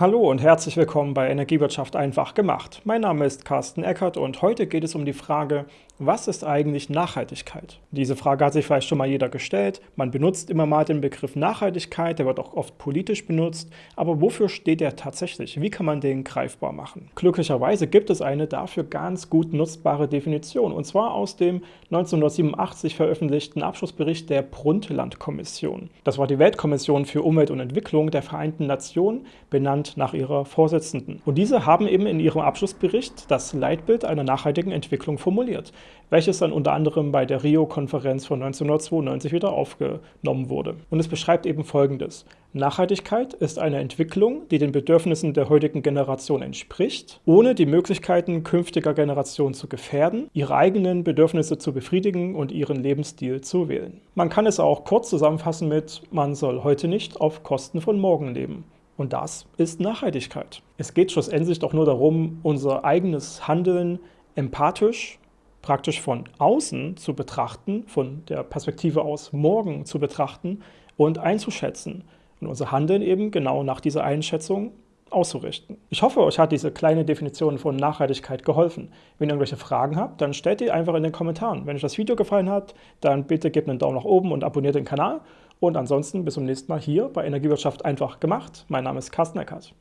Hallo und herzlich willkommen bei Energiewirtschaft einfach gemacht. Mein Name ist Carsten Eckert und heute geht es um die Frage, was ist eigentlich Nachhaltigkeit? Diese Frage hat sich vielleicht schon mal jeder gestellt. Man benutzt immer mal den Begriff Nachhaltigkeit, der wird auch oft politisch benutzt. Aber wofür steht er tatsächlich? Wie kann man den greifbar machen? Glücklicherweise gibt es eine dafür ganz gut nutzbare Definition, und zwar aus dem 1987 veröffentlichten Abschlussbericht der Brundtland-Kommission. Das war die Weltkommission für Umwelt und Entwicklung der Vereinten Nationen, benannt nach ihrer Vorsitzenden. Und diese haben eben in ihrem Abschlussbericht das Leitbild einer nachhaltigen Entwicklung formuliert welches dann unter anderem bei der Rio-Konferenz von 1992 wieder aufgenommen wurde. Und es beschreibt eben Folgendes. Nachhaltigkeit ist eine Entwicklung, die den Bedürfnissen der heutigen Generation entspricht, ohne die Möglichkeiten künftiger Generationen zu gefährden, ihre eigenen Bedürfnisse zu befriedigen und ihren Lebensstil zu wählen. Man kann es auch kurz zusammenfassen mit, man soll heute nicht auf Kosten von morgen leben. Und das ist Nachhaltigkeit. Es geht schlussendlich doch nur darum, unser eigenes Handeln empathisch praktisch von außen zu betrachten, von der Perspektive aus morgen zu betrachten und einzuschätzen und unser Handeln eben genau nach dieser Einschätzung auszurichten. Ich hoffe, euch hat diese kleine Definition von Nachhaltigkeit geholfen. Wenn ihr irgendwelche Fragen habt, dann stellt die einfach in den Kommentaren. Wenn euch das Video gefallen hat, dann bitte gebt einen Daumen nach oben und abonniert den Kanal. Und ansonsten bis zum nächsten Mal hier bei Energiewirtschaft einfach gemacht. Mein Name ist Carsten Eckert.